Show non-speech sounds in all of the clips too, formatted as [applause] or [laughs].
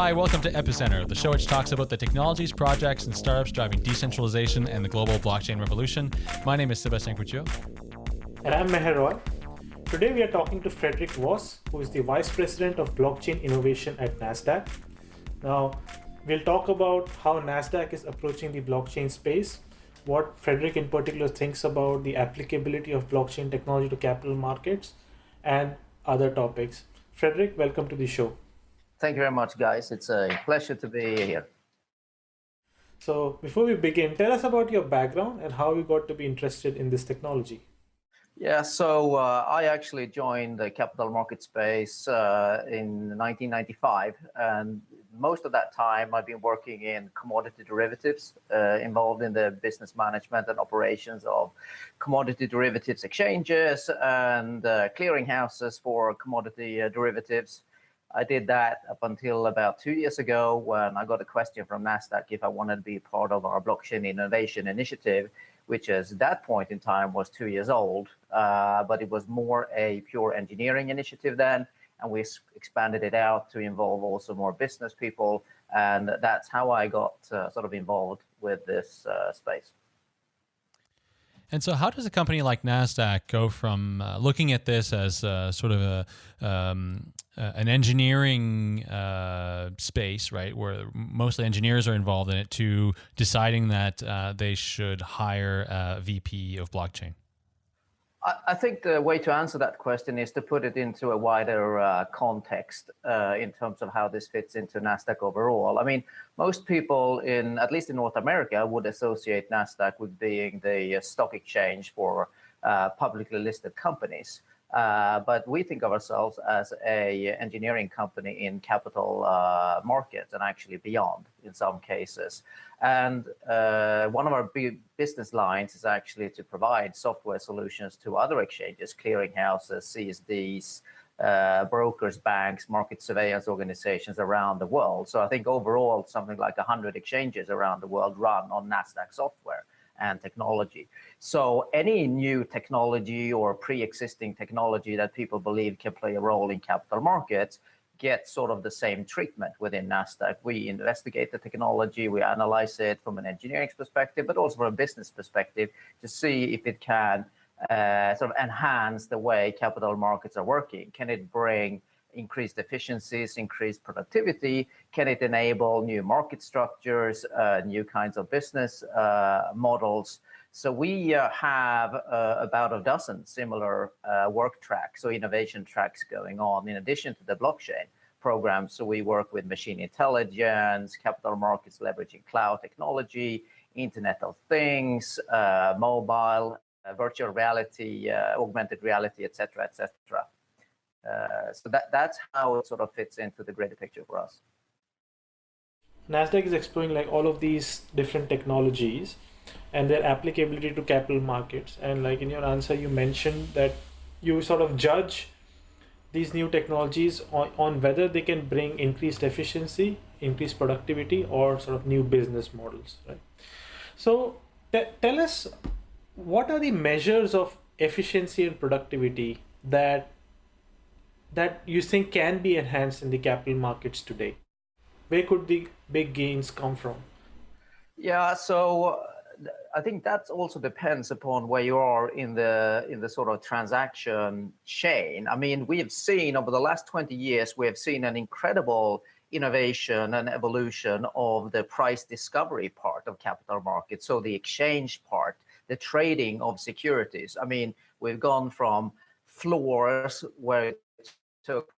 Hi, welcome to Epicenter, the show which talks about the technologies, projects, and startups driving decentralization and the global blockchain revolution. My name is Sebastien Couture. And I'm Meher Roy. Today we are talking to Fredrik Voss, who is the Vice President of Blockchain Innovation at NASDAQ. Now, we'll talk about how NASDAQ is approaching the blockchain space, what Fredrik in particular thinks about the applicability of blockchain technology to capital markets, and other topics. Fredrik, welcome to the show. Thank you very much, guys. It's a pleasure to be here. So before we begin, tell us about your background and how you got to be interested in this technology. Yeah, so uh, I actually joined the capital market space uh, in 1995, and most of that time I've been working in commodity derivatives, uh, involved in the business management and operations of commodity derivatives exchanges and uh, clearinghouses for commodity uh, derivatives. I did that up until about two years ago when I got a question from NASDAQ if I wanted to be part of our blockchain innovation initiative, which at that point in time was two years old, uh, but it was more a pure engineering initiative then. And we expanded it out to involve also more business people. And that's how I got uh, sort of involved with this uh, space. And so, how does a company like Nasdaq go from uh, looking at this as uh, sort of a um, uh, an engineering uh, space, right, where mostly engineers are involved in it, to deciding that uh, they should hire a VP of blockchain? I think the way to answer that question is to put it into a wider uh, context uh, in terms of how this fits into NASDAQ overall. I mean, most people in, at least in North America, would associate NASDAQ with being the uh, stock exchange for publicly listed companies. Uh, but we think of ourselves as a engineering company in capital uh, markets and actually beyond in some cases. And uh, one of our business lines is actually to provide software solutions to other exchanges, clearinghouses, CSDs, uh, brokers, banks, market surveillance organizations around the world. So I think overall, something like 100 exchanges around the world run on NASDAQ software and technology. So any new technology or pre-existing technology that people believe can play a role in capital markets get sort of the same treatment within NASDAQ. We investigate the technology, we analyze it from an engineering perspective, but also from a business perspective to see if it can uh, sort of enhance the way capital markets are working. Can it bring increased efficiencies, increased productivity? Can it enable new market structures, uh, new kinds of business uh, models? So we uh, have uh, about a dozen similar uh, work tracks, so innovation tracks going on in addition to the blockchain program. So we work with machine intelligence, capital markets leveraging cloud technology, Internet of Things, uh, mobile, virtual reality, augmented reality, et cetera, et cetera. Uh, so that that's how it sort of fits into the greater picture for us. Nasdaq is exploring like all of these different technologies and their applicability to capital markets. And like in your answer, you mentioned that you sort of judge these new technologies on, on whether they can bring increased efficiency, increased productivity, or sort of new business models, right? So tell us what are the measures of efficiency and productivity that that you think can be enhanced in the capital markets today? Where could the big gains come from? Yeah, so uh, I think that also depends upon where you are in the in the sort of transaction chain. I mean, we have seen over the last 20 years, we have seen an incredible innovation and evolution of the price discovery part of capital markets. So the exchange part, the trading of securities. I mean, we've gone from floors where took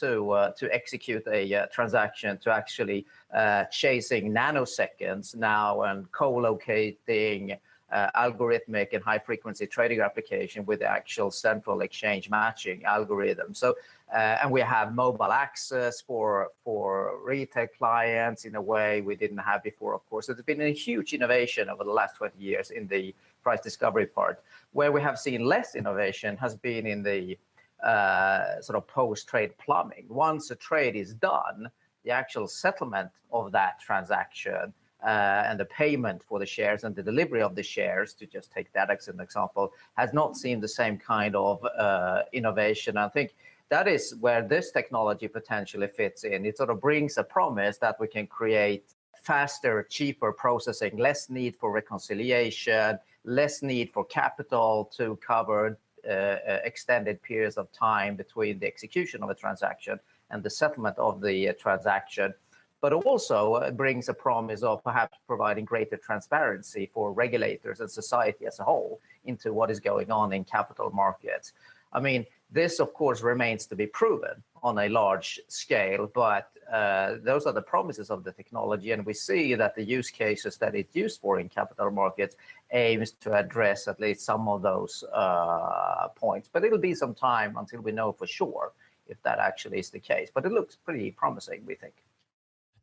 to uh, to execute a uh, transaction to actually uh, chasing nanoseconds now and co-locating uh, algorithmic and high frequency trading application with the actual central exchange matching algorithm. So, uh, and we have mobile access for, for retail clients in a way we didn't have before, of course. So it's been a huge innovation over the last 20 years in the price discovery part. Where we have seen less innovation has been in the uh, sort of post-trade plumbing. Once a trade is done, the actual settlement of that transaction uh, and the payment for the shares and the delivery of the shares, to just take that as an example, has not seen the same kind of uh, innovation. I think that is where this technology potentially fits in. It sort of brings a promise that we can create faster, cheaper processing, less need for reconciliation, less need for capital to cover extended periods of time between the execution of a transaction and the settlement of the uh, transaction but also uh, brings a promise of perhaps providing greater transparency for regulators and society as a whole into what is going on in capital markets. I mean, this, of course, remains to be proven on a large scale, but uh, those are the promises of the technology. And we see that the use cases that it's used for in capital markets aims to address at least some of those uh, points. But it'll be some time until we know for sure if that actually is the case. But it looks pretty promising, we think.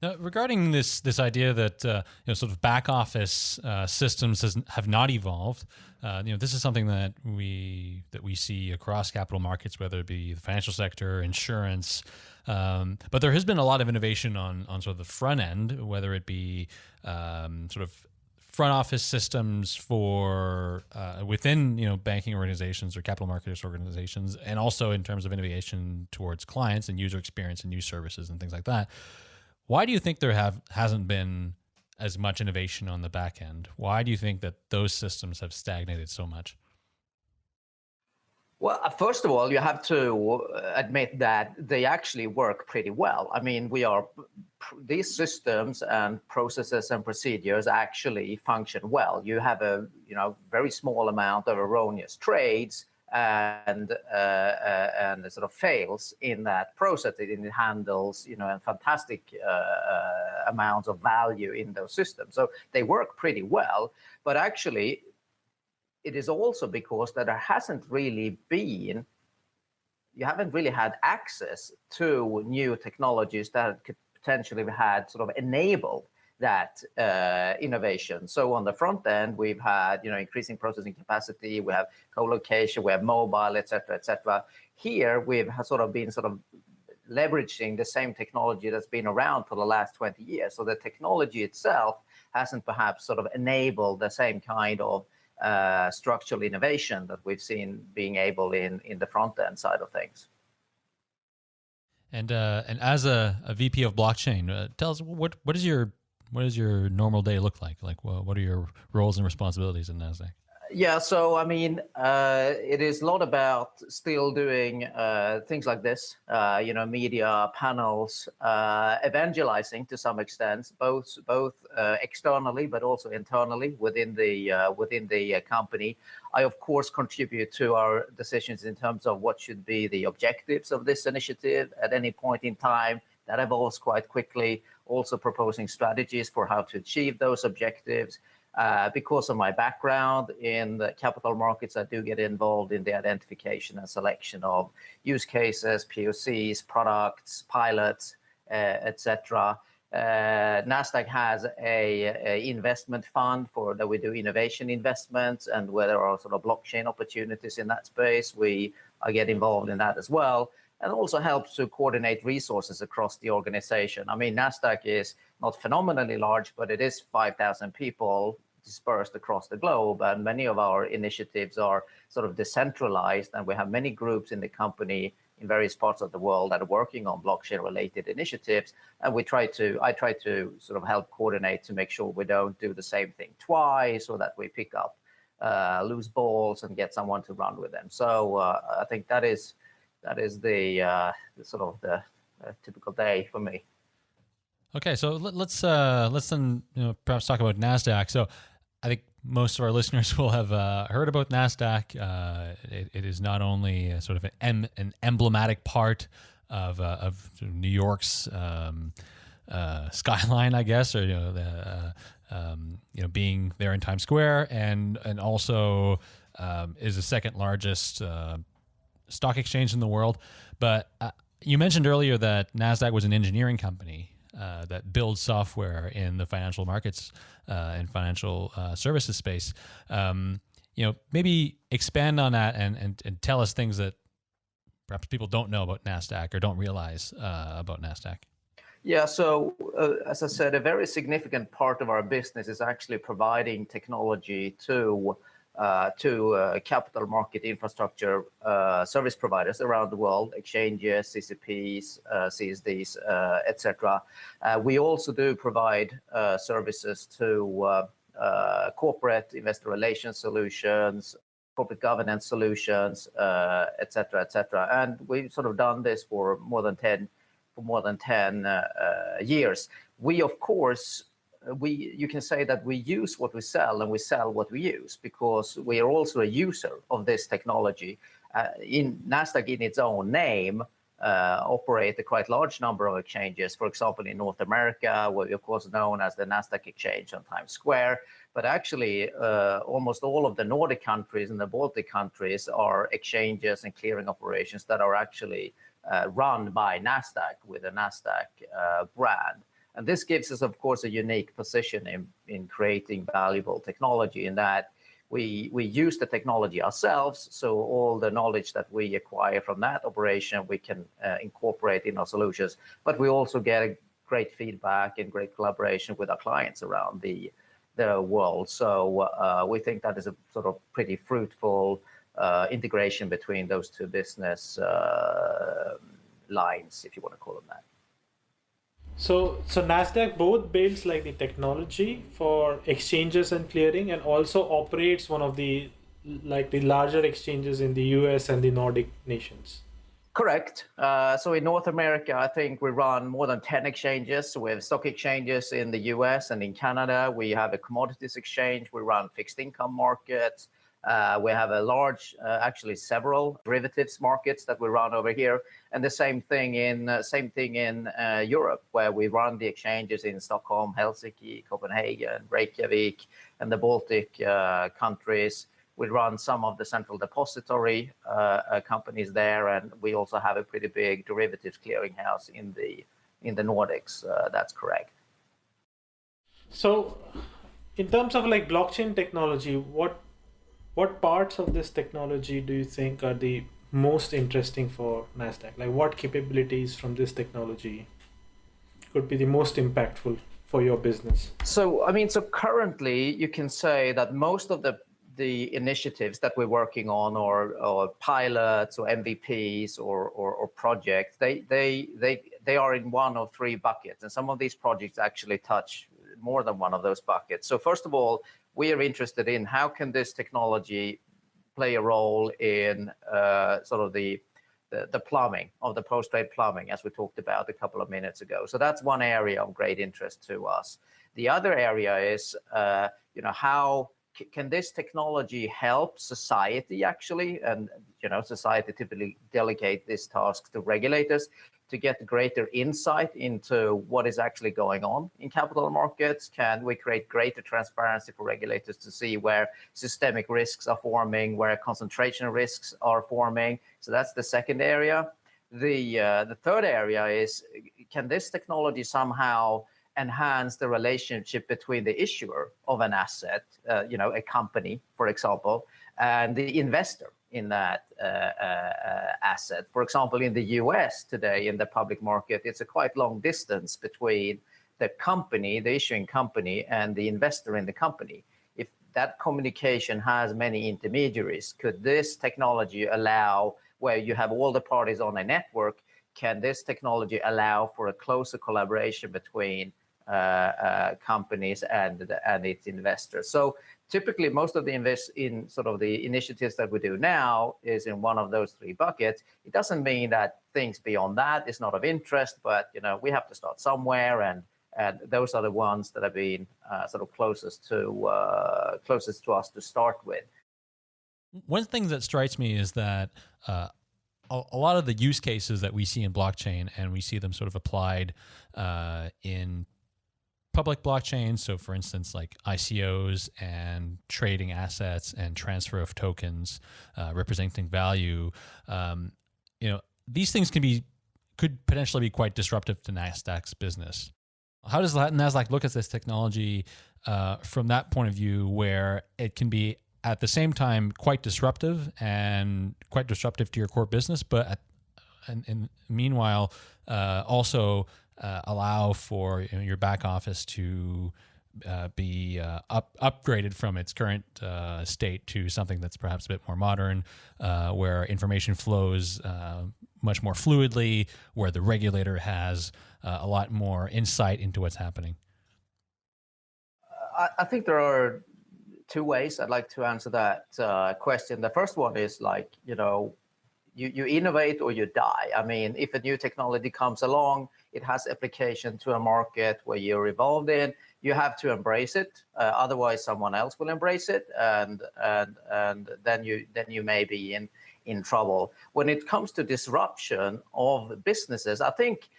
Now, regarding this this idea that uh, you know sort of back office uh, systems has, have not evolved, uh, you know this is something that we that we see across capital markets, whether it be the financial sector, insurance. Um, but there has been a lot of innovation on on sort of the front end, whether it be um, sort of front office systems for uh, within you know banking organizations or capital markets organizations, and also in terms of innovation towards clients and user experience and new services and things like that. Why do you think there have hasn't been as much innovation on the back end? Why do you think that those systems have stagnated so much? Well, uh, first of all, you have to uh, admit that they actually work pretty well. I mean, we are these systems and processes and procedures actually function well. You have a you know very small amount of erroneous trades and uh, uh, and sort of fails in that process. It, handles you know a fantastic uh, uh, amounts of value in those systems. So they work pretty well, but actually it is also because that there hasn't really been you haven't really had access to new technologies that could potentially have had sort of enabled that uh, innovation. So on the front end, we've had you know increasing processing capacity, we have co-location, we have mobile, et cetera, et cetera. Here we've sort of been sort of leveraging the same technology that's been around for the last 20 years. So the technology itself hasn't perhaps sort of enabled the same kind of uh, structural innovation that we've seen being able in in the front end side of things. And uh, and as a, a VP of blockchain, uh, tell us what what is your what does your normal day look like? Like, well, what are your roles and responsibilities in Nasdaq? Yeah, so I mean, uh, it is a lot about still doing uh, things like this, uh, you know, media panels, uh, evangelizing to some extent, both both uh, externally but also internally within the uh, within the company. I of course contribute to our decisions in terms of what should be the objectives of this initiative at any point in time. That evolves quite quickly also proposing strategies for how to achieve those objectives. Uh, because of my background in the capital markets, I do get involved in the identification and selection of use cases, POCs, products, pilots, uh, etc. Uh, Nasdaq has a, a, investment fund for that we do innovation investments, and where there are sort of blockchain opportunities in that space, we I get involved in that as well and also helps to coordinate resources across the organization. I mean, NASDAQ is not phenomenally large, but it is 5,000 people dispersed across the globe. And many of our initiatives are sort of decentralized. And we have many groups in the company in various parts of the world that are working on blockchain related initiatives. And we try to, I try to sort of help coordinate to make sure we don't do the same thing twice or that we pick up uh, loose balls and get someone to run with them. So uh, I think that is that is the, uh, the sort of the uh, typical day for me. Okay, so let, us uh, let's then you know perhaps talk about Nasdaq. So I think most of our listeners [laughs] will have uh, heard about Nasdaq. Uh, it, it is not only sort of an, an emblematic part of uh, of New York's um, uh, skyline, I guess, or you know the uh, um, you know being there in Times Square, and and also um, is the second largest uh, stock exchange in the world. But you mentioned earlier that Nasdaq was an engineering company uh, that build software in the financial markets uh, and financial uh, services space. Um, you know, maybe expand on that and, and and tell us things that perhaps people don't know about Nasdaq or don't realize about Nasdaq. Yeah, so uh, as I said, a very significant part of our business is actually providing technology to uh, to uh, capital market infrastructure uh, service providers around the world, exchanges, CCPs, uh, CSDs, uh, etc. Uh, we also do provide services to corporate investor relations solutions, corporate governance solutions, etc., etc. And we've sort of done this for more than 10 for more than 10 years. We, of course, we you can say that we use what we sell and we sell what we use because we are also a user of this technology. Uh, in Nasdaq, in its own name, uh, operate a quite large number of exchanges. For example, in North America, we're of course known as the Nasdaq exchange on Times Square. But actually, uh, almost all of the Nordic countries and the Baltic countries are exchanges and clearing operations that are actually uh, run by Nasdaq with a Nasdaq uh, brand. And this gives us, of course, a unique position in, in creating valuable technology in that we, we use the technology ourselves. So all the knowledge that we acquire from that operation, we can uh, incorporate in our solutions. But we also get great feedback and great collaboration with our clients around the, the world. So uh, we think that is a sort of pretty fruitful uh, integration between those two business uh, lines, if you want to call them that. So, so Nasdaq both builds like the technology for exchanges and clearing, and also operates one of the like the larger exchanges in the U.S. and the Nordic nations. Correct. Uh, so in North America, I think we run more than 10 exchanges. We have stock exchanges in the US and in Canada. We have a commodities exchange. We run fixed income markets. Uh, we have a large, uh, actually several derivatives markets that we run over here, and the same thing in uh, same thing in uh, Europe, where we run the exchanges in Stockholm, Helsinki, Copenhagen, Reykjavik, and the Baltic uh, countries. We run some of the central depository uh, companies there, and we also have a pretty big derivatives clearinghouse in the in the Nordics. that's correct. So, in terms of like blockchain technology, what what parts of this technology do you think are the most interesting for NASDAQ? Like what capabilities from this technology could be the most impactful for your business? So, I mean, so currently you can say that most of the the initiatives that we're working on or, or pilots or MVPs or, or, or, projects, they, they, they, they are in one of three buckets. And some of these projects actually touch more than one of those buckets. So first of all, we are interested in how can this technology play a role in uh, sort of the, the, the plumbing of the post-trade plumbing, as we talked about a couple of minutes ago. So that's one area of great interest to us. The other area is, uh, you know, how can this technology help society actually? And you know, society typically delegate this task to regulators to get greater insight into what is actually going on in capital markets? Can we create greater transparency for regulators to see where systemic risks are forming, where concentration risks are forming? So that's the second area. The, uh, the third area is, can this technology somehow enhance the relationship between the issuer of an asset, uh, you know, a company, for example, and the investor? In that uh, uh, asset. For example, in the US today, in the public market, it's a quite long distance between the company, the issuing company, and the investor in the company. If that communication has many intermediaries, could this technology allow where you have all the parties on a network, can this technology allow for a closer collaboration between uh, uh, companies and, and its investors? So typically most of the invest in sort of the initiatives that we do now is in one of those three buckets. It doesn't mean that things beyond that is not of interest, but you know we have to start somewhere, and and those are the ones that have been uh, sort of closest to uh, closest to us to start with. One thing that strikes me is that. Uh, a, a lot of the use cases that we see in blockchain, and we see them sort of applied uh, in public blockchains. So, for instance, like ICOs and trading assets and transfer of tokens uh, representing value. Um, you know, these things can be could potentially be quite disruptive to Nasdaq's business. How does Nasdaq look at this technology uh, from that point of view, where it can be at the same time quite disruptive and quite disruptive to your core business, but at, and, and meanwhile uh, also uh, allow for you know, your back office to uh, be uh, up, upgraded from its current uh, state to something that's perhaps a bit more modern, uh, where information flows uh, much more fluidly, where the regulator has a lot more insight into what's happening? I, I think there are two ways I'd like to answer that question. The first one is like, you know, you, you innovate or you die. I mean, if a new technology comes along, it has application to a market where you're involved in, you have to embrace it. Uh, otherwise, someone else will embrace it, and and and then you then you may be in in trouble. When it comes to disruption of businesses, I think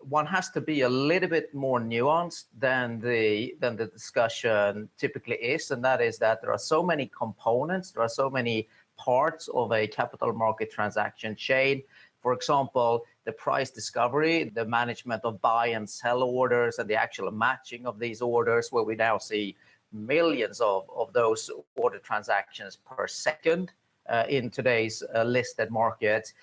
one has to be a little bit more nuanced than the than the discussion typically is, and that is that there are so many components, there are so many parts of a capital market transaction chain. For example, the price discovery, the management of buy and sell orders, and the actual matching of these orders, where we now see millions of, of those order transactions per second uh, in today's uh, listed markets.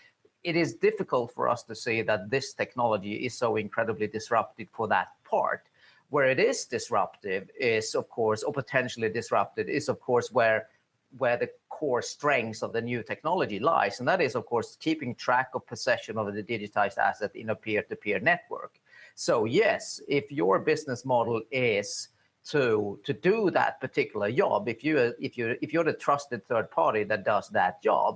It is difficult for us to see that this technology is so incredibly disruptive for that part. Where it is disruptive is, of course, or potentially disrupted, is, of course, where where the core strengths of the new technology lies. And that is, of course, keeping track of possession of the digitized asset in a peer-to-peer -peer network. So yes, if your business model is to to do that particular job, if you if you if you're the trusted third party that does that job,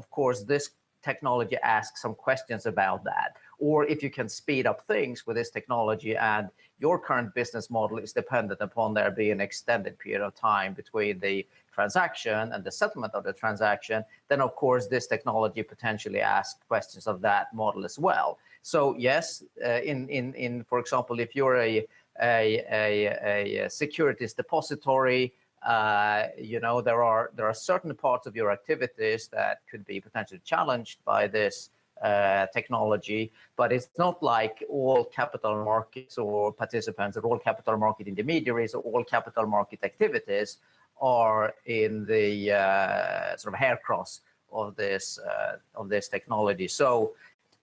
of course, this technology asks some questions about that. Or if you can speed up things with this technology and your current business model is dependent upon there being an extended period of time between the transaction and the settlement of the transaction, then of course this technology potentially asks questions of that model as well. So yes, uh, in, in, in, for example, if you're a, a, a, a securities depository, uh, you know, there are, there are certain parts of your activities that could be potentially challenged by this uh, technology, but it's not like all capital markets or participants or all capital market intermediaries or all capital market activities are in the uh, sort of hair cross of this uh, of this technology. So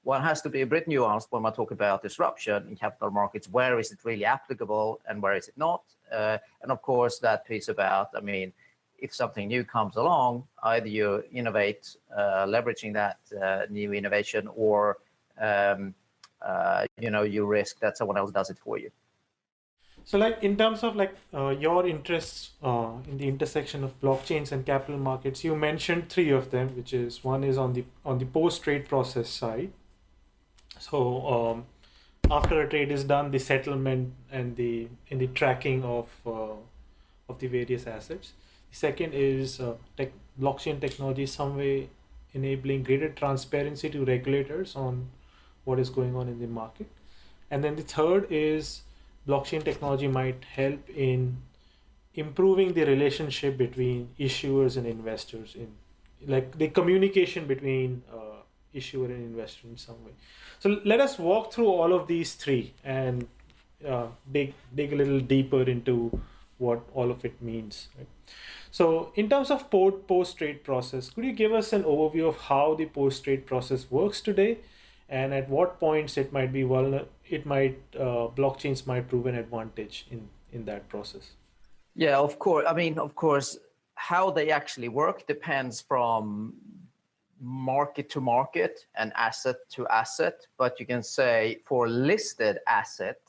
one has to be a bit nuanced when we talk about disruption in capital markets. Where is it really applicable and where is it not? Uh, and of course, that piece about, I mean, if something new comes along, either you innovate, uh, leveraging that uh, new innovation, or um, uh, you know you risk that someone else does it for you. So like in terms of like uh, your interests uh, in the intersection of blockchains and capital markets, you mentioned three of them, which is one is on the on the post trade process side. So um, after a trade is done, the settlement and the in the tracking of uh, of the various assets. The second is uh, tech, blockchain technology some way enabling greater transparency to regulators on what is going on in the market. And then the third is blockchain technology might help in improving the relationship between issuers and investors in like the communication between uh, issuer and investor in some way so let us walk through all of these three and uh, dig dig a little deeper into what all of it means right? so in terms of post trade process could you give us an overview of how the post trade process works today and at what points it might be vulnerable it might uh, blockchains might prove an advantage in in that process. Yeah of course i mean of course how they actually work depends from market to market and asset to asset but you can say for listed asset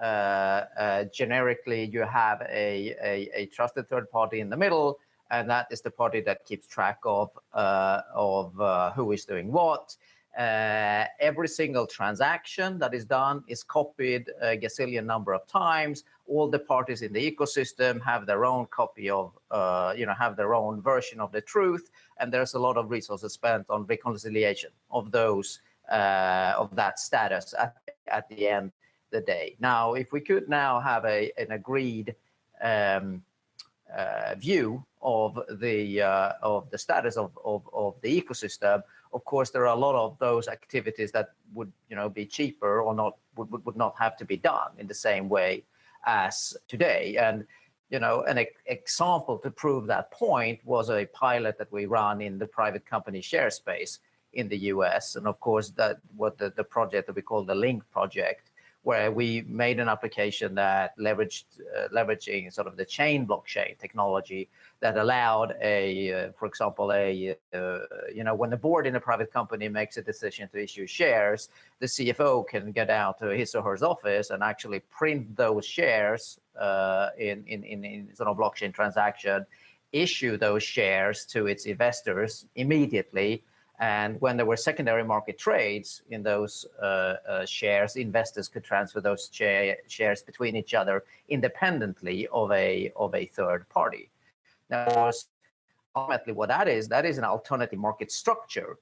uh, uh, generically you have a, a, a, trusted third party in the middle and that is the party that keeps track of uh, of uh, who is doing what uh, every single transaction that is done is copied a gazillion number of times. All the parties in the ecosystem have their own copy of, uh, you know, have their own version of the truth. And there's a lot of resources spent on reconciliation of those, uh, of that status at, at the end of the day. Now, if we could now have a, an agreed um, uh, view of the, uh, of the status of, of, of the ecosystem, of course, there are a lot of those activities that would, you know, be cheaper or not would, would not have to be done in the same way as today. And you know, an e example to prove that point was a pilot that we run in the private company share space in the US. And of course, that what the, the project that we call the Linq project, where we made an application that leveraged uh, leveraging sort of the chain blockchain technology that allowed a, uh, for example, a uh, you know when the board in a private company makes a decision to issue shares, the CFO can get out to his or her office and actually print those shares uh, in, in in in sort of blockchain transaction, issue those shares to its investors immediately and when there were secondary market trades in those uh, uh, shares, investors could transfer those shares between each other independently of a of a third party. Now, ultimately, what that is, that is an alternative market structure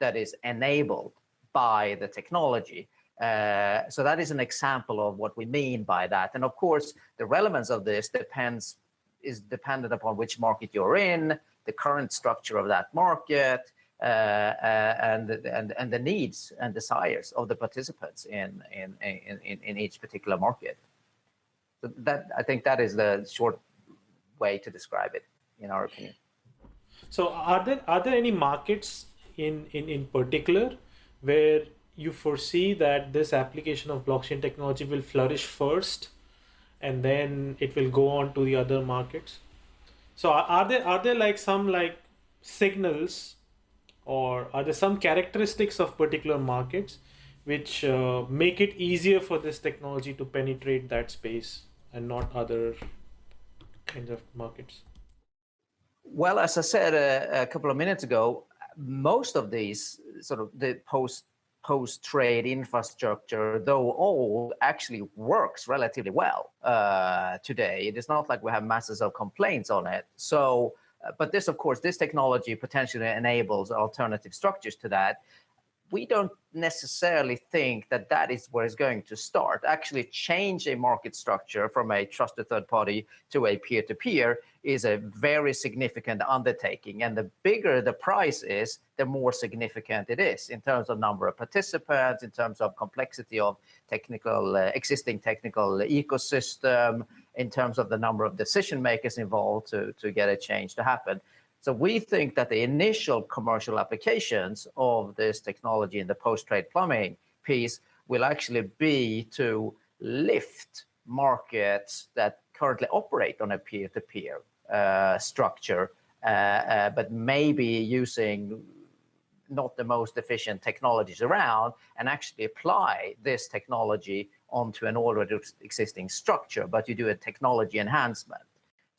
that is enabled by the technology. Uh, so that is an example of what we mean by that. And of course, the relevance of this depends is dependent upon which market you're in, the current structure of that market, Uh, uh, and, and, and the needs and desires of the participants in, in, in, in each particular market. So that I think that is the short way to describe it, in our opinion. So are there are there any markets in, in, in particular where you foresee that this application of blockchain technology will flourish first and then it will go on to the other markets? So are there are there like some like signals or are there some characteristics of particular markets which uh, make it easier for this technology to penetrate that space and not other kinds of markets? Well, as I said a, a couple of minutes ago, most of these sort of the post post trade infrastructure, though old, actually works relatively well uh, today. It is not like we have masses of complaints on it. So uh, but this, of course, this technology potentially enables alternative structures to that. We don't necessarily think that that is where it's going to start. Actually, change a market structure from a trusted third party to a peer-to-peer -peer is a very significant undertaking. And the bigger the price is, the more significant it is in terms of number of participants, in terms of complexity of technical, uh, existing technical ecosystem, in terms of the number of decision makers involved to, to get a change to happen. So we think that the initial commercial applications of this technology in the post-trade plumbing piece will actually be to lift markets that currently operate on a peer-to-peer -peer, uh, structure, uh, uh, but maybe using not the most efficient technologies around and actually apply this technology onto an already existing structure, but you do a technology enhancement.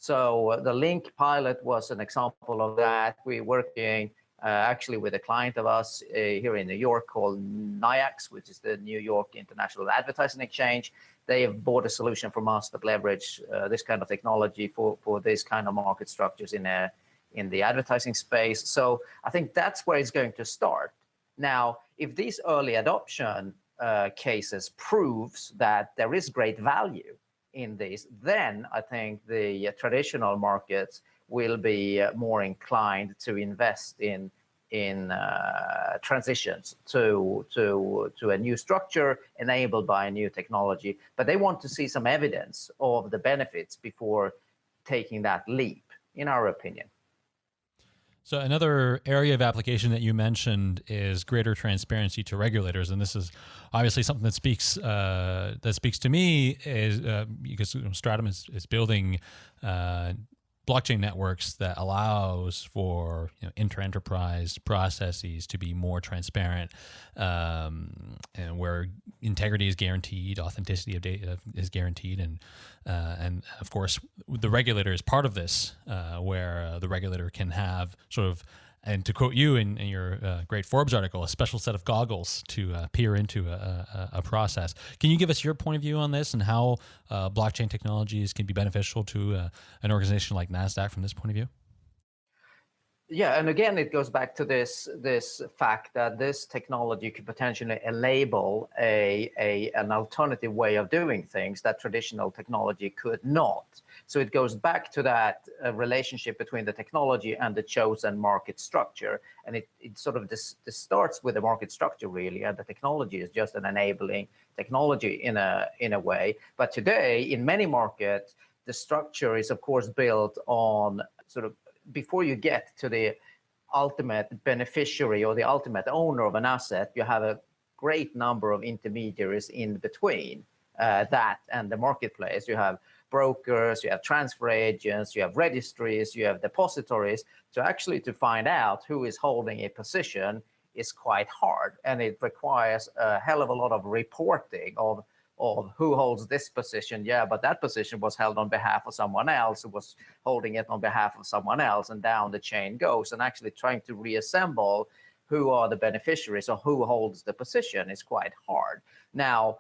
So uh, the Linq pilot was an example of that. We're working uh, actually with a client of us uh, here in New York called NYIAX, which is the New York International Advertising Exchange. They have bought a solution from us that leverage uh, this kind of technology for, for this kind of market structures in, a, in the advertising space. So I think that's where it's going to start. Now, if these early adoption uh, cases proves that there is great value in this, then I think the traditional markets will be uh, more inclined to invest in in uh, transitions to to to a new structure enabled by a new technology. But they want to see some evidence of the benefits before taking that leap, in our opinion. So another area of application that you mentioned is greater transparency to regulators, and this is obviously something that speaks uh, that speaks to me is uh, because Stratumn is, is building uh, blockchain networks that allows for you know, inter-enterprise processes to be more transparent um, and where integrity is guaranteed authenticity of data is guaranteed and uh, and of course the regulator is part of this uh, where uh, the regulator can have sort of and to quote you in, in your uh, great Forbes article, a special set of goggles to uh, peer into a, a, a, process. Can you give us your point of view on this and how uh, blockchain technologies can be beneficial to uh, an organization like NASDAQ from this point of view? Yeah, and again, it goes back to this this fact that this technology could potentially enable a, a an alternative way of doing things that traditional technology could not. So it goes back to that uh, relationship between the technology and the chosen market structure, and it, it sort of this, this starts with the market structure really, and the technology is just an enabling technology in a in a way. But today, in many markets, the structure is of course built on sort of before you get to the ultimate beneficiary or the ultimate owner of an asset, you have a great number of intermediaries in between uh, that and the marketplace. You have brokers, you have transfer agents, you have registries, you have depositories. So actually to find out who is holding a position is quite hard and it requires a hell of a lot of reporting of of who holds this position. Yeah, but that position was held on behalf of someone else who was holding it on behalf of someone else and down the chain goes and actually trying to reassemble who are the beneficiaries or who holds the position is quite hard. Now,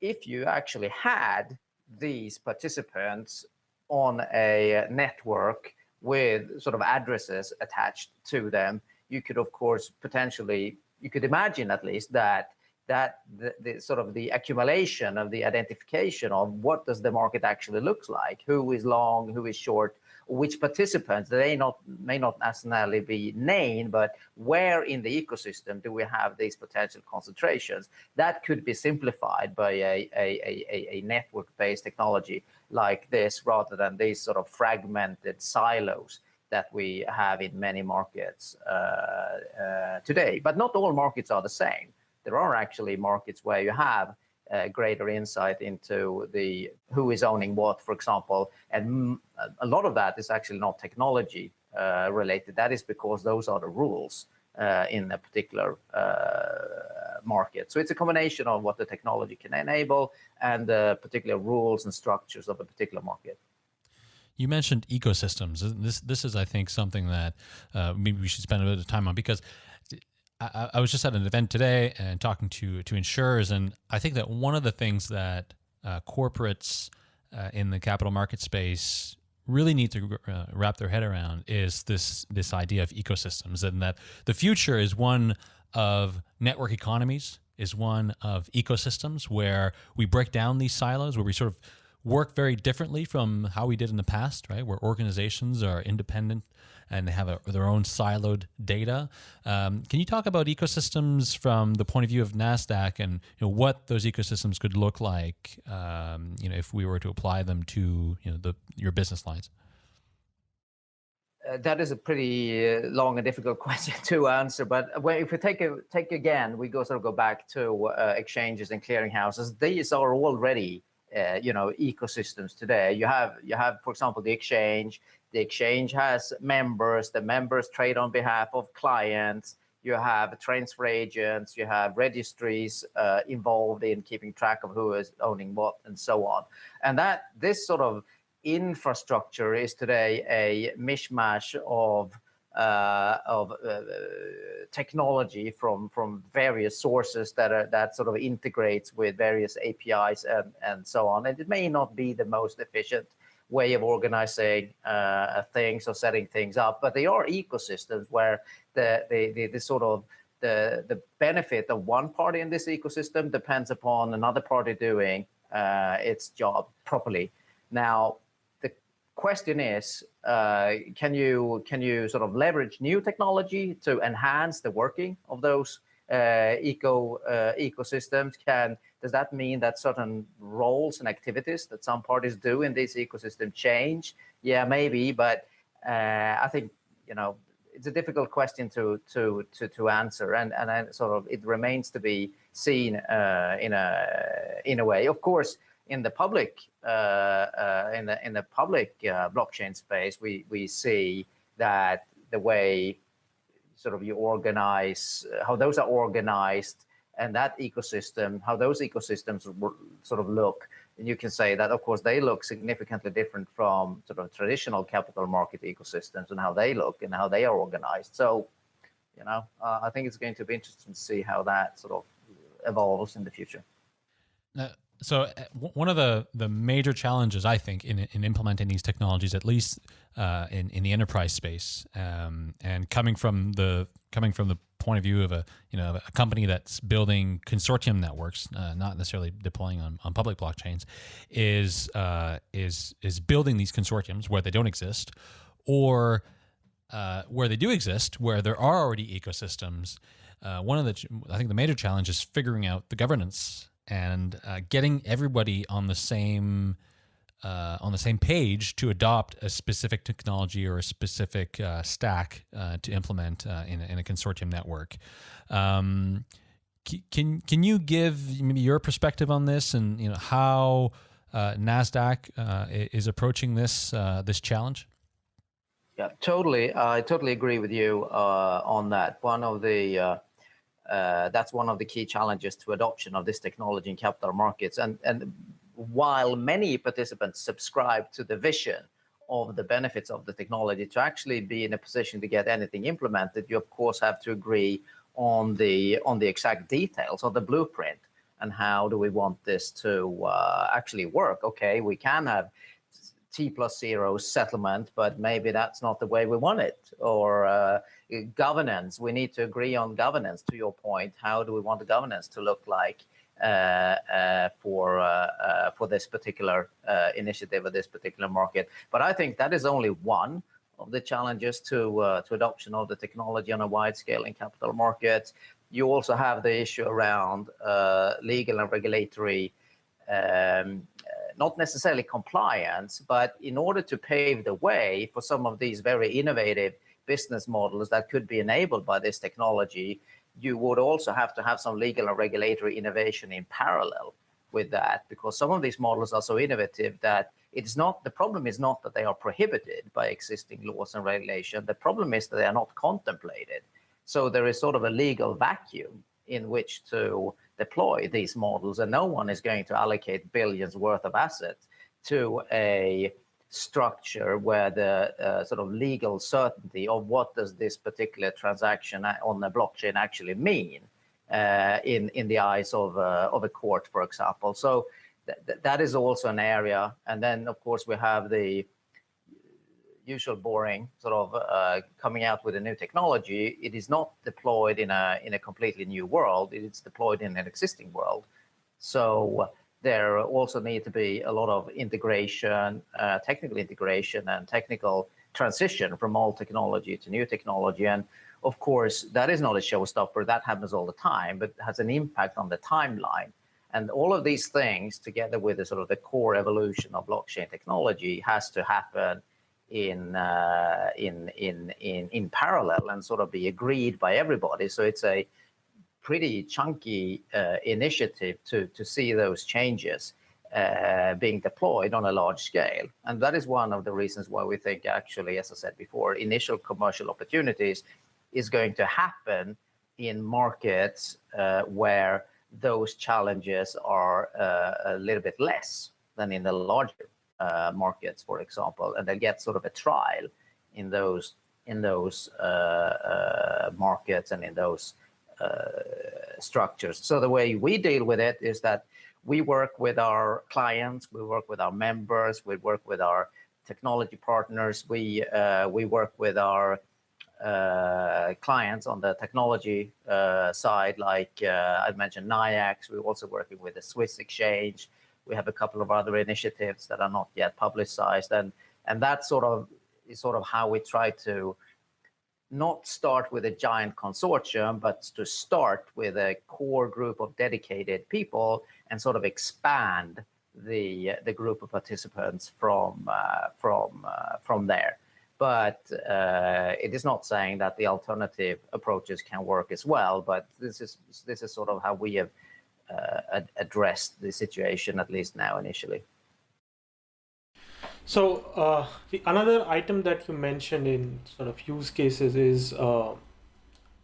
if you actually had these participants on a network with sort of addresses attached to them, you could of course potentially, you could imagine at least that that the, the, sort of the accumulation of the identification of what does the market actually looks like, who is long, who is short, which participants, they not may not necessarily be named, but where in the ecosystem do we have these potential concentrations? That could be simplified by a, a, a, a network-based technology like this, rather than these sort of fragmented silos that we have in many markets uh, uh, today. But not all markets are the same. There are actually markets where you have uh, greater insight into the who is owning what, for example. And a lot of that is actually not technology uh, related. That is because those are the rules uh, in a particular uh, market. So it's a combination of what the technology can enable and the particular rules and structures of a particular market. You mentioned ecosystems. This this is, I think, something that uh, maybe we should spend a bit of time on because I, I, was just at an event today and talking to to insurers, and I think that one of the things that uh, corporates uh, in the capital market space really need to uh, wrap their head around is this this idea of ecosystems, and that the future is one of network economies, is one of ecosystems where we break down these silos, where we sort of work very differently from how we did in the past, right? Where organizations are independent and they have a, their own siloed data. Um, can you talk about ecosystems from the point of view of Nasdaq and you know, what those ecosystems could look like, um, you know, if we were to apply them to you know the your business lines? Uh, that is a pretty uh, long and difficult [laughs] question to answer. But if we take a, take again, we go sort of go back to uh, exchanges and clearinghouses. These are already uh, you know ecosystems today. You have you have, for example, the exchange. The exchange has members. The members trade on behalf of clients. You have transfer agents. You have registries uh, involved in keeping track of who is owning what and so on. And that this sort of infrastructure is today a mishmash of uh, of uh, technology from from various sources that are that sort of integrates with various APIs and and so on. And it may not be the most efficient way of organizing uh, things or setting things up, but they are ecosystems where the the the, the sort of the the benefit of one party in this ecosystem depends upon another party doing uh, its job properly. Now, the question is, uh, can you can you sort of leverage new technology to enhance the working of those uh, eco uh, ecosystems? Can does that mean that certain roles and activities that some parties do in this ecosystem change? Yeah, maybe, but uh, I think you know it's a difficult question to to to to answer, and and sort of it remains to be seen uh, in a in a way. Of course in the public uh, uh, in the in the public uh, blockchain space, we we see that the way sort of you organize how those are organized and that ecosystem, how those ecosystems sort of look. And you can say that, of course, they look significantly different from sort of traditional capital market ecosystems and how they look and how they are organized. So, you know, uh, I think it's going to be interesting to see how that sort of evolves in the future. Now, so uh, one of the the major challenges I think in in implementing these technologies, at least uh, in in the enterprise space, um, and coming from the coming from the point of view of a you know a company that's building consortium networks, uh, not necessarily deploying on, on public blockchains, is uh, is is building these consortiums where they don't exist, or uh, where they do exist, where there are already ecosystems. Uh, one of the I think the major challenge is figuring out the governance and uh, getting everybody on the same uh, on the same page to adopt a specific technology or a specific uh, stack uh, to implement uh, in, in, a consortium network. Um, can can you give maybe your perspective on this and you know how uh, Nasdaq is approaching this this challenge? Yeah, totally. I totally agree with you on that. One of the uh, that's one of the key challenges to adoption of this technology in capital markets. And and while many participants subscribe to the vision of the benefits of the technology to actually be in a position to get anything implemented, you of course have to agree on the on the exact details of the blueprint and how do we want this to uh, actually work. Okay, we can have T plus zero settlement, but maybe that's not the way we want it. Or uh, governance, we need to agree on governance. To your point, how do we want the governance to look like? Uh, uh, for uh, uh for this particular initiative or this particular market. But I think that is only one of the challenges to to adoption of the technology on a wide scale in capital markets. You also have the issue around legal and regulatory, um, not necessarily compliance, but in order to pave the way for some of these very innovative business models that could be enabled by this technology, you would also have to have some legal and regulatory innovation in parallel with that, because some of these models are so innovative that it's not the problem is not that they are prohibited by existing laws and regulation. The problem is that they are not contemplated. So there is sort of a legal vacuum in which to deploy these models, and no one is going to allocate billions worth of assets to a structure where the uh, sort of legal certainty of what does this particular transaction on the blockchain actually mean uh, in in the eyes of uh, of a court, for example. So th that is also an area. And then, of course, we have the usual boring sort of uh, coming out with a new technology. It is not deployed in a in a completely new world. It is deployed in an existing world. So there also need to be a lot of integration, uh, technical integration and technical transition from old technology to new technology. And of course, that is not a showstopper. That happens all the time, but has an impact on the timeline. And all of these things, together with the sort of the core evolution of blockchain technology, has to happen in uh, in in in in parallel and sort of be agreed by everybody. So it's a pretty chunky uh, initiative to to see those changes uh, being deployed on a large scale. And that is one of the reasons why we think actually, as I said before, initial commercial opportunities is going to happen in markets uh, where those challenges are uh, a little bit less than in the larger uh, markets, for example, and they get sort of a trial in those in those uh, uh markets and in those uh, structures. So the way we deal with it is that we work with our clients, we work with our members, we work with our technology partners, we uh, we work with our uh, clients on the technology uh, side, like uh, I mentioned NYIAX. We're also working with the Swiss exchange. We have a couple of other initiatives that are not yet publicized, and and that sort of is sort of how we try to not start with a giant consortium, but to start with a core group of dedicated people and sort of expand the the group of participants from uh, from uh, from there but uh, it is not saying that the alternative approaches can work as well. But this is this is sort of how we have uh, addressed the situation, at least now initially. So uh, the another item that you mentioned in sort of use cases is uh,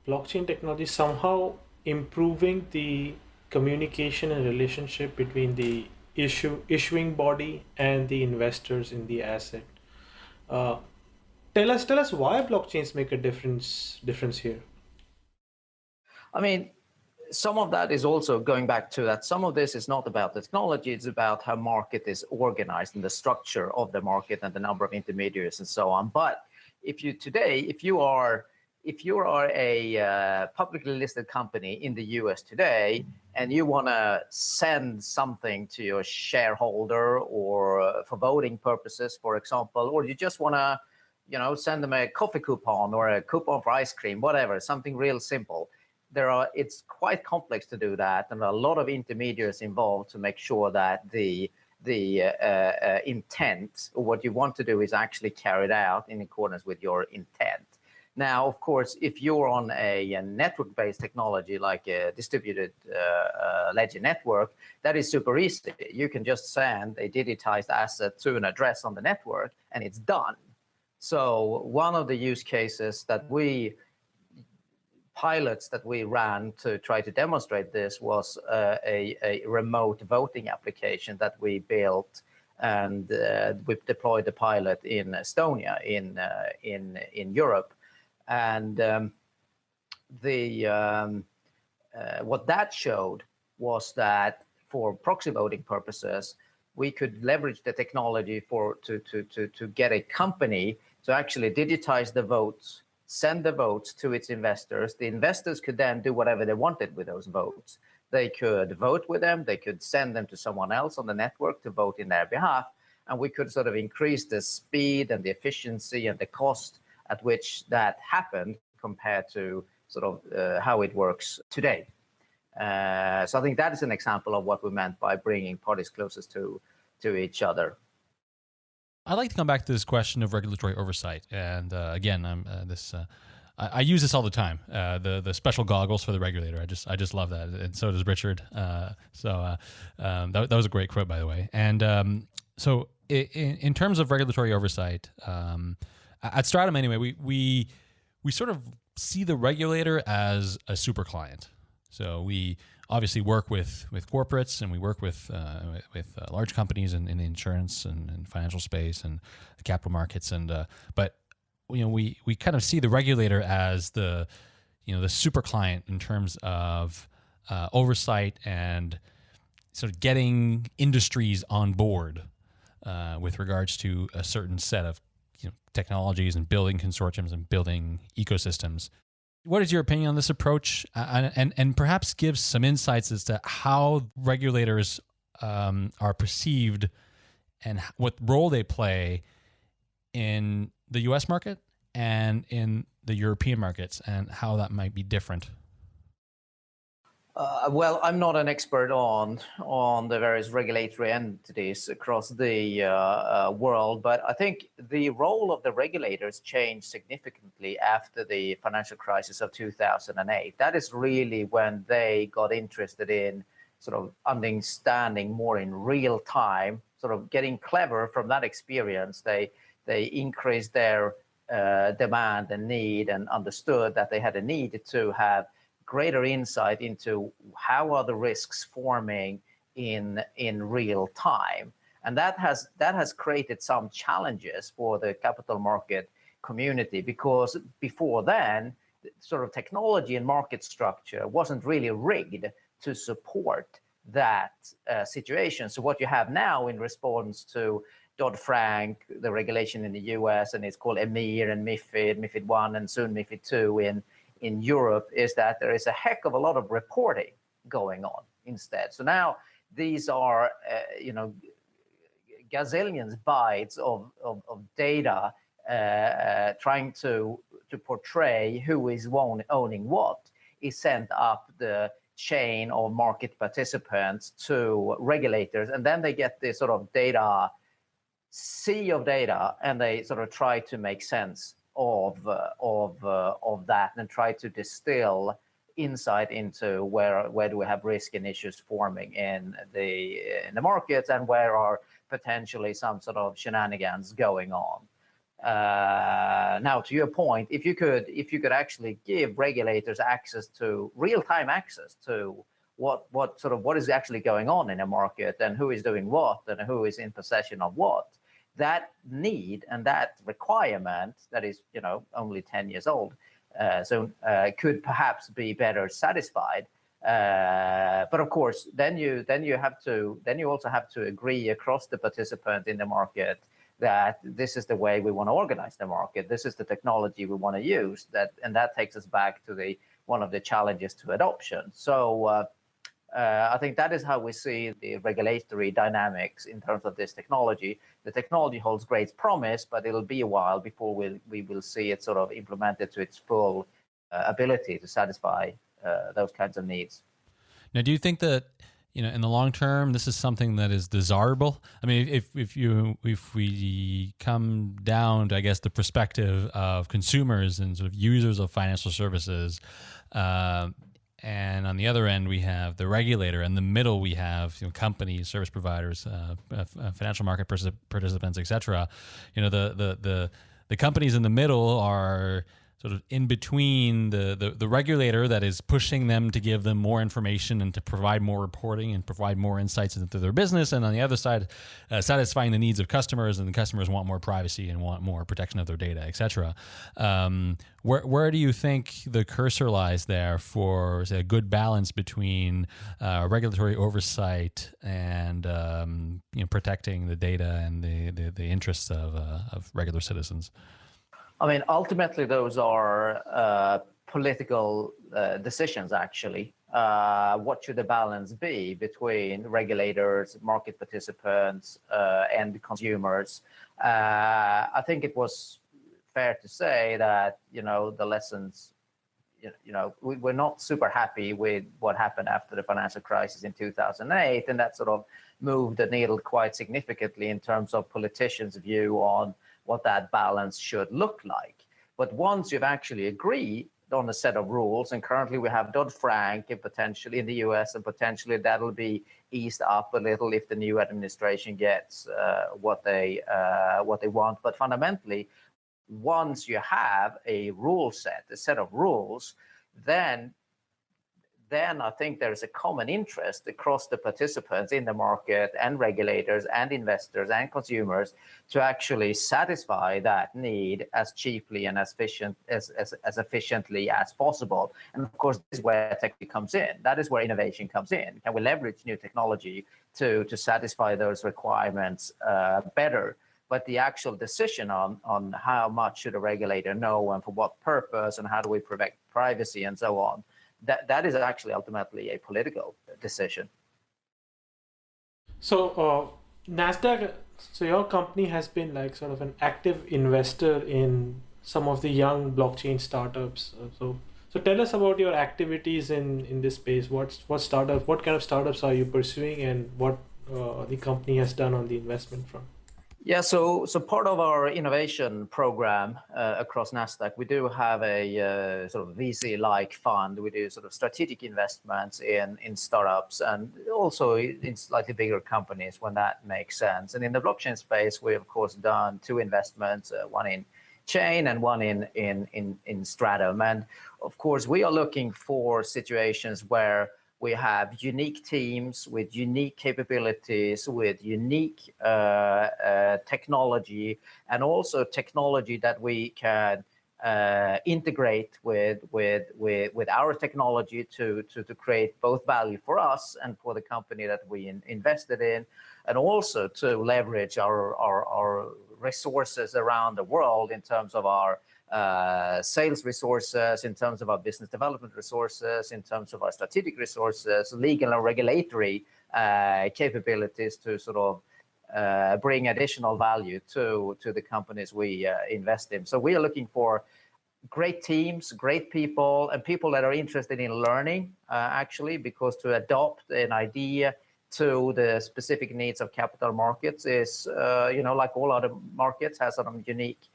blockchain technology somehow improving the communication and relationship between the issue issuing body and the investors in the asset. Uh, tell us tell us why blockchains make a difference difference here i mean some of that is also going back to that some of this is not about the technology it's about how market is organized and the structure of the market and the number of intermediaries and so on but if you today if you are if you are a uh, publicly listed company in the US today and you want to send something to your shareholder or uh, for voting purposes, for example, or you just want to you know, send them a coffee coupon or a coupon for ice cream, whatever, something real simple. There are, it's quite complex to do that, and a lot of intermediaries involved to make sure that the the uh, uh, intent or what you want to do is actually carried out in accordance with your intent. Now, of course, if you're on a, a network-based technology like a distributed uh, uh, ledger network, that is super easy. You can just send a digitized asset to an address on the network, and it's done. So one of the use cases that we pilots that we ran to try to demonstrate this was uh, a, a, remote voting application that we built and uh, we deployed the pilot in Estonia in uh, in in Europe, and um, the um, uh, what that showed was that for proxy voting purposes, we could leverage the technology for to to to to get a company to actually digitize the votes send the votes to its investors. The investors could then do whatever they wanted with those votes. They could vote with them, they could send them to someone else on the network to vote in their behalf, and we could sort of increase the speed and the efficiency and the cost at which that happened compared to sort of uh, how it works today. Uh, so I think that is an example of what we meant by bringing parties closest to to each other. I'd like to come back to this question of regulatory oversight. And uh, again, I'm uh, this. Uh, I, use this all the time. Uh, the the special goggles for the regulator. I just I just love that, and so does Richard. Uh, so uh, um, that that was a great quote, by the way. And um, so in, in terms of regulatory oversight, um, at Stratumn anyway, we we we sort of see the regulator as a super client. So we obviously work with with corporates and we work with uh, with uh, large companies in, in the insurance and, and, financial space and the capital markets. And uh, but you know we we kind of see the regulator as the you know the super client in terms of uh, oversight and sort of getting industries on board uh, with regards to a certain set of you know, technologies and building consortiums and building ecosystems what is your opinion on this approach, uh, and and perhaps give some insights as to how regulators um, are perceived and what role they play in the U.S. market and in the European markets, and how that might be different uh, well, I'm not an expert on on the various regulatory entities across the uh, uh, world, but I think the role of the regulators changed significantly after the financial crisis of 2008. That is really when they got interested in sort of understanding more in real time, sort of getting clever from that experience. They they increased their uh, demand and need and understood that they had a need to have greater insight into how are the risks forming in in real time. And that has that has created some challenges for the capital market community because before then sort of technology and market structure wasn't really rigged to support that uh, situation. So what you have now in response to Dodd-Frank, the regulation in the US, and it's called EMIR and MIFID, MIFID 1 and soon MIFID 2 in, in Europe is that there is a heck of a lot of reporting going on instead. So now these are, uh, you know, gazillions bytes of, of, of data uh, uh, trying to, to portray who is own, owning what is sent up the chain of market participants to regulators. And then they get this sort of data, sea of data, and they sort of try to make sense of uh, of uh, of that and try to distill insight into where where do we have risk and issues forming in the in the markets and where are potentially some sort of shenanigans going on. Uh, now, to your point, if you could if you could actually give regulators access to real-time access to what what sort of what is actually going on in a market and who is doing what and who is in possession of what, that need and that requirement that is, you know, only 10 years old, uh, so uh, could perhaps be better satisfied. Uh, but of course, then you then you have to then you also have to agree across the participant in the market that this is the way we want to organize the market. This is the technology we want to use. That and that takes us back to the one of the challenges to adoption. So uh, I think that is how we see the regulatory dynamics in terms of this technology. The technology holds great promise, but it'll be a while before we, we will see it sort of implemented to its full uh, ability to satisfy uh, those kinds of needs. Now, do you think that you know, in the long term, this is something that is desirable. I mean, if if you if we come down to, I guess, the perspective of consumers and sort of users of financial services, uh, and on the other end we have the regulator. In the middle we have you know, companies, service providers, uh, uh, financial market participants, etc. You know, the the the the companies in the middle are sort of in between the, the, the regulator that is pushing them to give them more information and to provide more reporting and provide more insights into their business, and on the other side, uh, satisfying the needs of customers, and the customers want more privacy and want more protection of their data, etc. Um, where where do you think the cursor lies there for say, a good balance between uh, regulatory oversight and um, you know protecting the data and the the, the interests of uh, of regular citizens? I mean, ultimately, those are uh, political uh, decisions, actually. Uh, what should the balance be between regulators, market participants, uh, and consumers? Uh, I think it was fair to say that, you know, the lessons, you know, we, we're not super happy with what happened after the financial crisis in 2008, and that sort of moved the needle quite significantly in terms of politicians' view on what that balance should look like. But once you've actually agreed on a set of rules, and currently we have Dodd-Frank and potentially in the US, and potentially that'll be eased up a little if the new administration gets uh, what they uh, what they want. But fundamentally, once you have a rule set, a set of rules, then then I think there's a common interest across the participants in the market and regulators and investors and consumers to actually satisfy that need as cheaply and as efficient as, as, as efficiently as possible. And of course, this is where tech comes in. That is where innovation comes in. Can we leverage new technology to, to satisfy those requirements uh, better? but the actual decision on on how much should a regulator know and for what purpose and how do we protect privacy and so on that that is actually ultimately a political decision. So uh, Nasdaq, so your company has been like sort of an active investor in some of the young blockchain startups. Uh, so so tell us about your activities in in this space. What's what startup? What kind of startups are you pursuing, and what uh, the company has done on the investment front? Yeah, so so part of our innovation program uh, across Nasdaq, we do have a uh, sort of VC-like fund. We do sort of strategic investments in in startups and also in slightly bigger companies when that makes sense. And in the blockchain space, we of course done two investments, uh, one in Chain and one in in in in Stratumn. And of course, we are looking for situations where we have unique teams with unique capabilities, with unique uh, uh, technology, and also technology that we can uh, integrate with, with, with, with our technology to, to, to create both value for us and for the company that we in, invested in, and also to leverage our, our, our resources around the world in terms of our sales resources, in terms of our business development resources, in terms of our strategic resources, legal and regulatory uh, capabilities to sort of uh, bring additional value to the companies we uh, invest in. So we are looking for great teams, great people, and people that are interested in learning, uh, actually, because to adopt an idea to the specific needs of capital markets is, uh, you know, like all other markets, has some unique uh,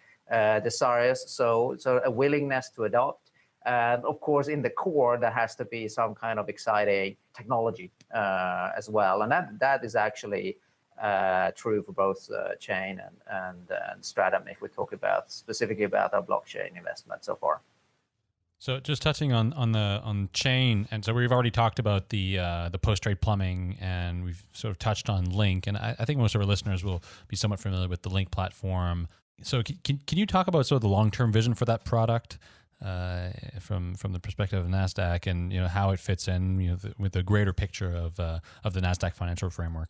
desires. So, so a willingness to adopt. And of course, in the core, there has to be some kind of exciting technology uh, as well. And that that is actually uh, true for both uh, Chain and, and, and Stratumn if we talk about specifically about our blockchain investment so far. So just touching on on the on chain, and so we've already talked about the uh, the post trade plumbing, and we've sort of touched on Linq, and I, I, think most of our listeners will be somewhat familiar with the Linq platform. So can, can you talk about sort of the long term vision for that product uh, from from the perspective of Nasdaq, and you know how it fits in you know the, with the greater picture of uh, of the Nasdaq financial framework?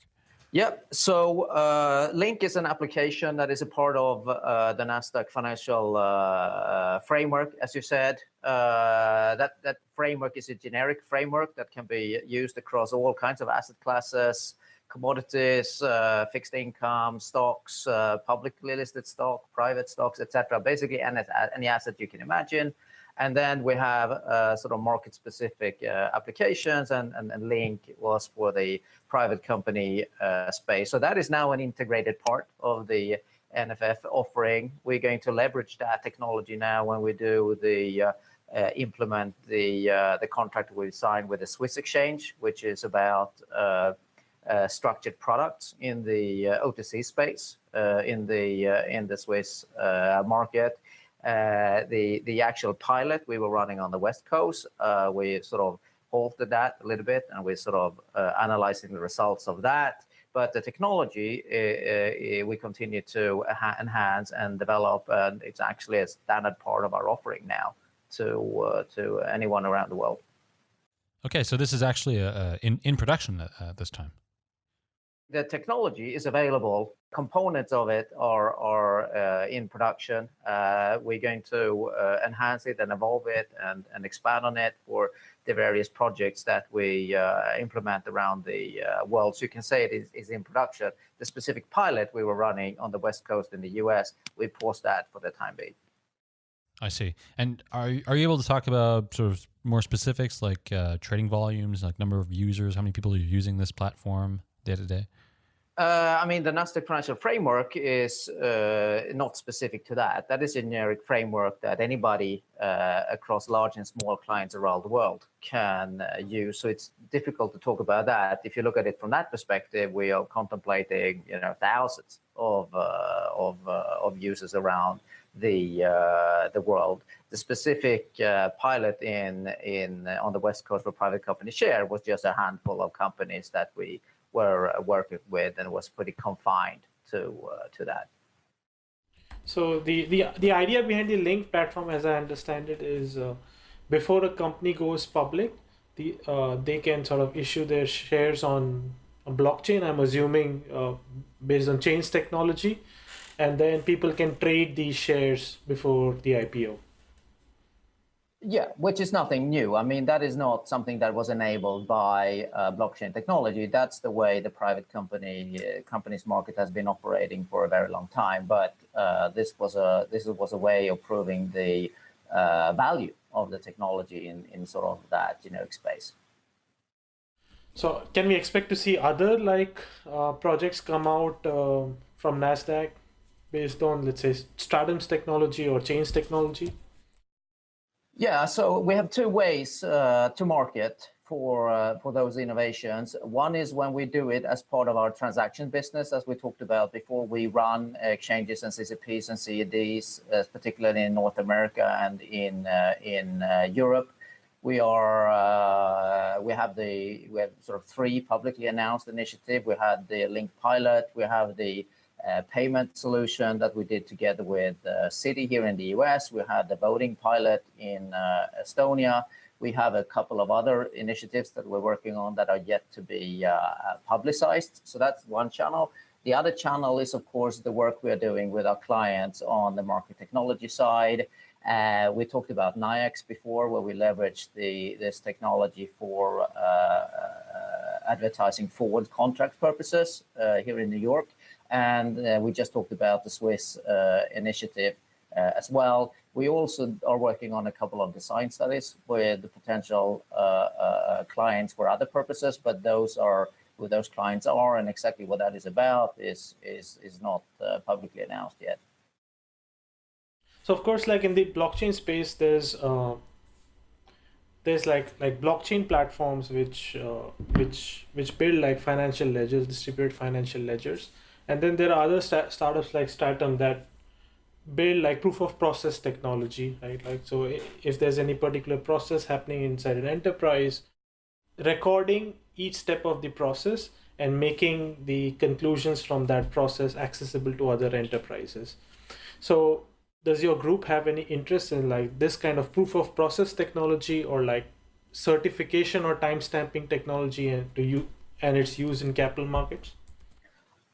Yep. So uh, Linq is an application that is a part of uh, the Nasdaq financial uh, uh framework, as you said. That that framework is a generic framework that can be used across all kinds of asset classes, commodities, uh, fixed income, stocks, publicly listed stock, private stocks, etc. Basically, any, any asset you can imagine. And then we have uh, sort of market-specific uh, applications, and, and, and, Linq was for the private company uh, space. So that is now an integrated part of the NFF offering. We're going to leverage that technology now when we do the uh, uh, implement the uh, the contract we signed with the Swiss exchange, which is about Uh, structured products in the uh, OTC space uh, in the in the Swiss market. Uh, the the actual pilot we were running on the west coast, uh, we sort of halted that a little bit, and we're sort of uh, analyzing the results of that. But the technology we continue to enhance and develop, and it's actually a standard part of our offering now to to anyone around the world. Okay, so this is actually a in in production at this time the technology is available. Components of it are, are uh, in production. Uh, we're going to uh, enhance it and evolve it and, and expand on it for the various projects that we uh, implement around the uh, world. So you can say it is, is in production. The specific pilot we were running on the West Coast in the US, we paused that for the time being. I see. And are, are you able to talk about sort of more specifics like uh, trading volumes, like number of users, how many people are using this platform day to day? Uh, I mean, the Nasdaq Financial Framework is uh, not specific to that. That is a generic framework that anybody uh, across large and small clients around the world can uh, use. So it's difficult to talk about that. If you look at it from that perspective, we are contemplating, you know, thousands of uh, of uh, of users around the the world. The specific pilot in in on the West Coast for private company share was just a handful of companies that we were uh, working with and was pretty confined to uh, to that. So the, the the idea behind the Linq platform, as I understand it, is uh, before a company goes public, the they can sort of issue their shares on a blockchain. I'm assuming based on chains technology, and then people can trade these shares before the IPO. Yeah, which is nothing new. I mean, that is not something that was enabled by uh, blockchain technology. That's the way the private company uh, companies market has been operating for a very long time. But uh, this was a this was a way of proving the uh, value of the technology in in sort of that generic space. So, can we expect to see other like uh, projects come out uh, from Nasdaq based on, let's say, Stratumn's technology or Chains technology? Yeah, so we have two ways uh, to market for uh, for those innovations. One is when we do it as part of our transaction business, as we talked about before. We run exchanges and CCPs and CSDs, uh, particularly in North America and in uh, in uh, Europe. We are uh, we have the we have sort of three publicly announced initiative. We had the Linq pilot. We have the payment solution that we did together with uh, Citi here in the US. We had the voting pilot in uh, Estonia. We have a couple of other initiatives that we're working on that are yet to be uh, publicized. So that's one channel. The other channel is, of course, the work we are doing with our clients on the market technology side. Uh, we talked about NYIAX before, where we leveraged the this technology for uh, uh, advertising forward contract purposes here in New York. And uh, we just talked about the Swiss uh, initiative uh, as well. We also are working on a couple of design studies with the potential clients for other purposes, but those are who those clients are and exactly what that is about is is is not uh, publicly announced yet. So of course, like in the blockchain space, there's uh, there's like like blockchain platforms which uh, which which build like financial ledgers, distributed financial ledgers, and then there are other sta- startups like Stratumn that build like proof of process technology, right? Like, so if there's any particular process happening inside an enterprise, recording each step of the process and making the conclusions from that process accessible to other enterprises. So does your group have any interest in like this kind of proof of process technology or like certification or timestamping technology and to you and its use in capital markets?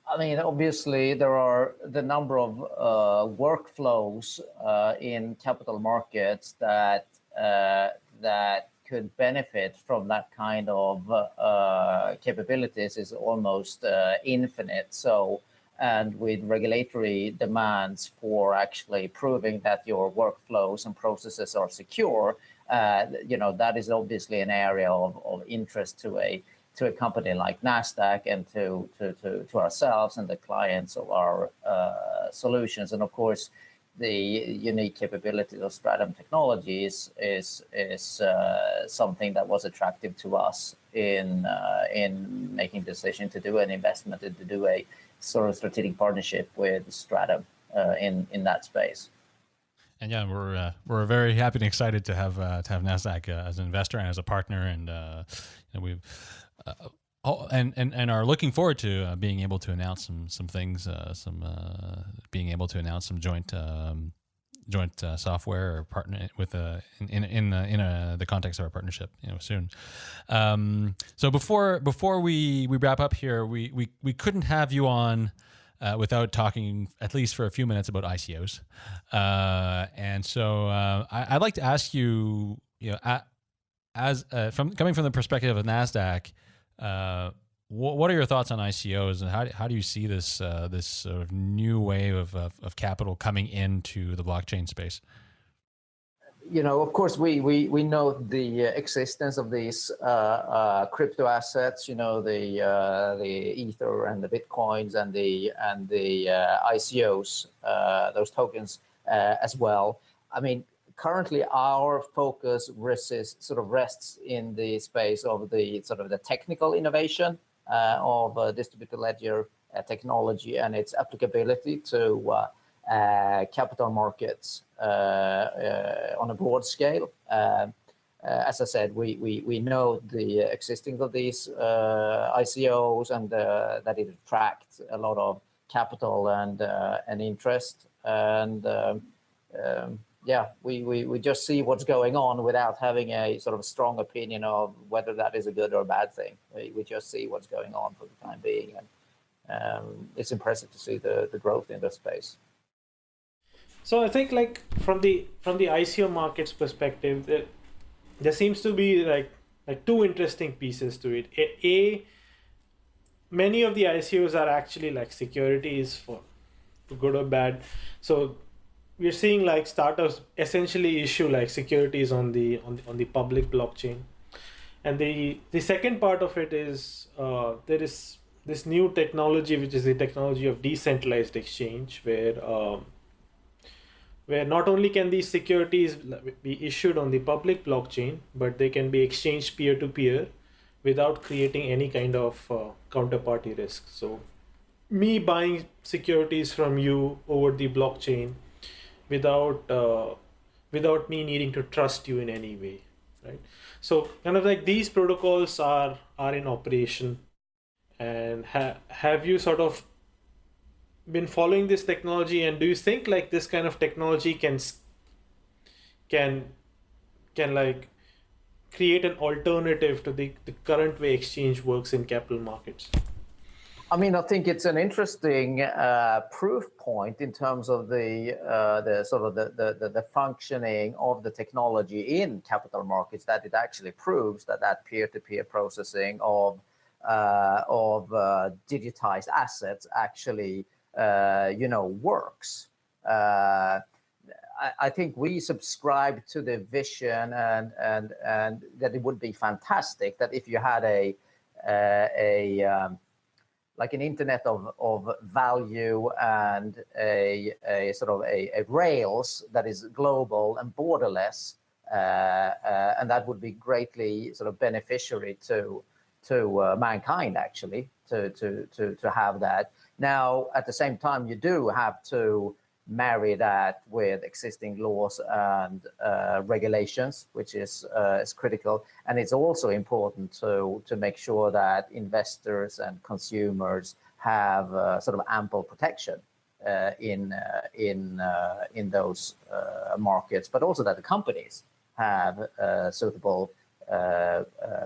I mean, obviously, there are the number of uh, workflows uh, in capital markets that uh, that could benefit from that kind of uh, capabilities is almost uh, infinite. So and with regulatory demands for actually proving that your workflows and processes are secure, uh, you know, that is obviously an area of, of interest to a to a company like Nasdaq and to to to, to ourselves and the clients of our uh, solutions. And of course, the unique capabilities of Stratumn Technologies is is uh, something that was attractive to us in uh, in making decision to do an investment and to do a sort of strategic partnership with Stratumn uh, in in that space. And yeah, we're uh, we're very happy and excited to have uh, to have Nasdaq uh, as an investor and as a partner, and uh, you know, we've uh, oh, and and and are looking forward to uh, being able to announce some some things, some being able to announce some joint. Um, joint software or partner with a in in in, in a, the context of our partnership you know soon um, so before before we we wrap up here we we we couldn't have you on uh, without talking at least for a few minutes about ICOs. Uh, and so uh, I, would like to ask you, you know, as uh, from coming from the perspective of Nasdaq, uh, what, what are your thoughts on ICOs, and how, how do you see this uh, this sort of new wave of, of, of capital coming into the blockchain space? you know, of course, we we we know the existence of these uh, uh, crypto assets. You know, the uh, the Ether and the bitcoins and the and the uh, ICOs, uh, those tokens uh, as well. I mean, currently our focus rests sort of rests in the space of the sort of the technical innovation of distributed ledger technology and its applicability to uh, capital markets uh, uh, on a broad scale. as I said, we, we, we know the existence of these ICOs and that it attracts a lot of capital and and interest. And um, um, yeah, we, we, we just see what's going on without having a sort of strong opinion of whether that is a good or a bad thing. We, we just see what's going on for the time being. And um, it's impressive to see the, the growth in this space. So I think like from the from the ICO markets perspective, there, there seems to be like like two interesting pieces to it. A, a many of the ICOs are actually like securities for, for good or bad. So we're seeing like startups essentially issue like securities on the on the, on the public blockchain. And the the second part of it is uh, there is this new technology, which is the technology of decentralized exchange, where um, where not only can these securities be issued on the public blockchain, but they can be exchanged peer to peer without creating any kind of uh, counterparty risk. So, me buying securities from you over the blockchain without uh, without me needing to trust you in any way, right? So, kind of like these protocols are are in operation, and ha- have you sort of been following this technology and do you think like this kind of technology can can can like create an alternative to the, the current way exchange works in capital markets I mean, I think it's an interesting uh, proof point in terms of the uh, the sort of the, the, the functioning of the technology in capital markets that it actually proves that that peer-to-peer -peer processing of uh, of uh, digitized assets actually uh, you know, works. Uh, I, I, think we subscribe to the vision and and and that it would be fantastic that if you had a a um, like an internet of, of value and a, a sort of a, a rails that is global and borderless, uh, uh, and that would be greatly sort of beneficiary to to uh, mankind actually to to to to have that. Now, at the same time, you do have to marry that with existing laws and uh, regulations, which is uh, is critical. And it's also important to to make sure that investors and consumers have uh, sort of ample protection uh, in uh, in uh, in those markets, but also that the companies have suitable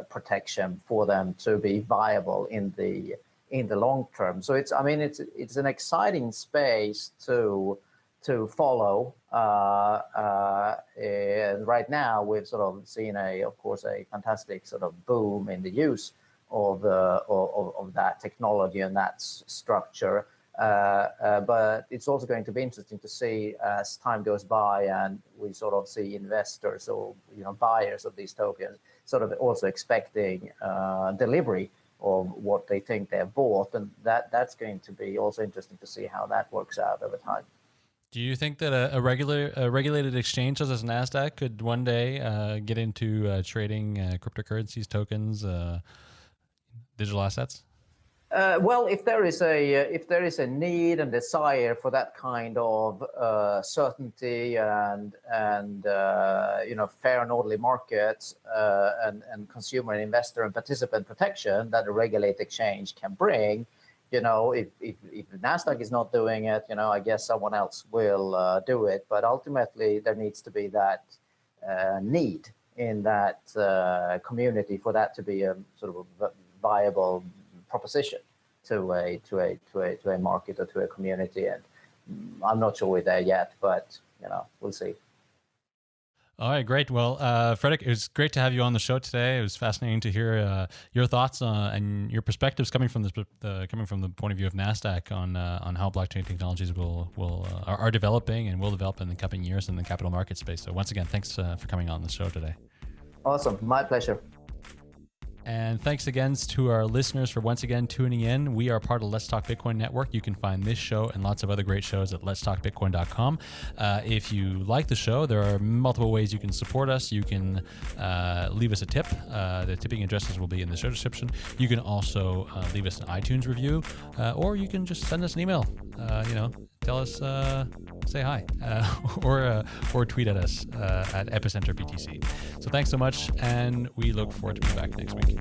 protection for them to be viable in the in the long term. So it's, I mean, it's it's an exciting space to to follow. Uh, uh, and right now, we've sort of seen a, of course, a fantastic sort of boom in the use of uh, of, of that technology and that structure. Uh, uh, but it's also going to be interesting to see as time goes by and we sort of see investors or you know buyers of these tokens sort of also expecting uh, delivery of what they think they've bought, and that that's going to be also interesting to see how that works out over time. Do you think that a, a regular a regulated exchange such as Nasdaq could one day uh, get into uh, trading uh, cryptocurrencies, tokens, uh, digital assets? Uh, well, if there is a uh, if there is a need and desire for that kind of certainty and and you know fair and orderly markets and and consumer and investor and participant protection that a regulated exchange can bring, you know, if if, if Nasdaq is not doing it, you know, I guess someone else will uh, do it. But ultimately, there needs to be that need in that community for that to be a sort of a viable proposition to a to a to a to a market or to a community. And I'm not sure we're there yet, but you know, we'll see. All right, great. Well, uh, Fredrik, it was great to have you on the show today. It was fascinating to hear uh, your thoughts uh, and your perspectives coming from uh, coming from the point of view of Nasdaq on uh, on how blockchain technologies will will uh, are, are, developing and will develop in the coming years in the capital market space. So, once again, thanks for coming on the show today. Awesome, my pleasure. And thanks again to our listeners for once again tuning in. We are part of Let's Talk Bitcoin Network. You can find this show and lots of other great shows at letstalkbitcoin.com. Uh, if you like the show, there are multiple ways you can support us. You can uh, leave us a tip. Uh, the tipping addresses will be in the show description. You can also uh, leave us an iTunes review, uh, or you can just send us an email. Uh, you know, tell us, uh, say hi, [laughs] uh, or uh, or tweet at us uh, at Epicenter BTC. So thanks so much, and we look forward to be back next week.